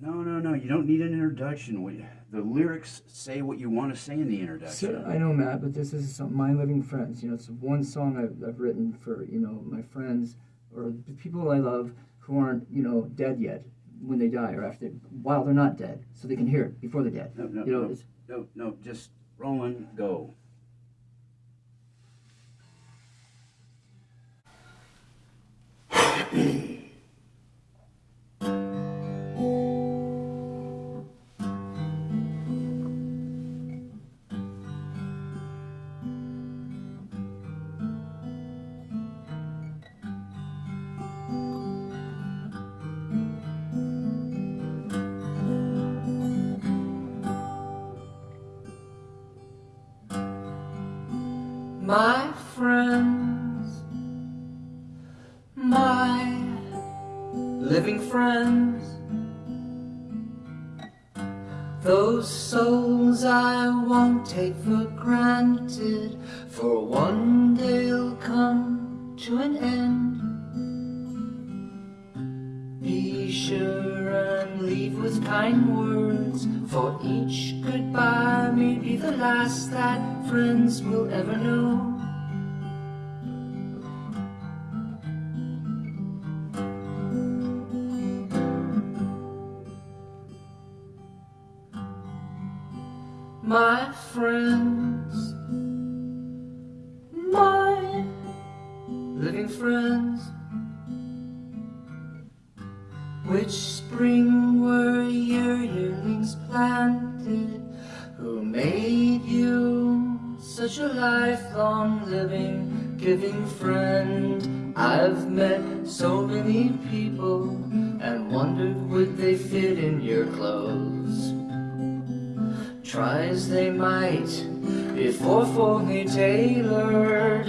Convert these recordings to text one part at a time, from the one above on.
No, no, no. You don't need an introduction. We, the lyrics say what you want to say in the introduction. So, I know, Matt, but this is some, my living friends. You know, it's one song I've, I've written for you know my friends or the people I love who aren't you know dead yet when they die or after while they're not dead, so they can hear it before they're dead. No, no, you know, no, no, no. Just rolling, go. my friends, my living friends, those souls I won't take for granted, for one day'll come to an end. Be sure and leave with kind words, for each goodbye may be the last that friends will ever know. My friends, my living friends, which spring were your yearlings planted, who made you such a lifelong living, giving friend. I've met so many people and wondered would they fit in your clothes. Try as they might, if awfully tailored,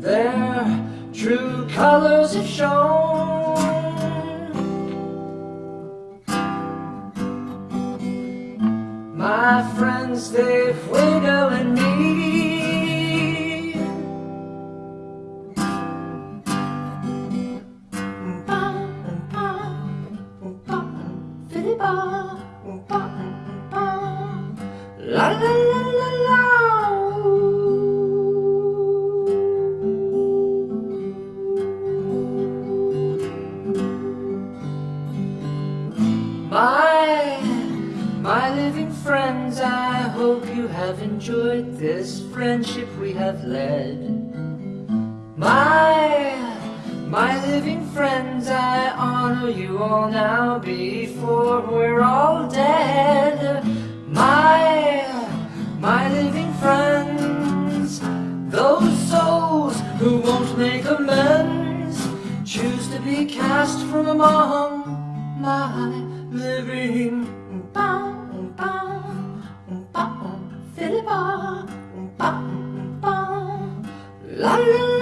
their true colors have shown. My friends, they've and me. My living friends, I hope you have enjoyed this friendship we have led. My, my living friends, I honor you all now before we're all dead. My, my living friends, those souls who won't make amends, choose to be cast from among my living. Bow, la la.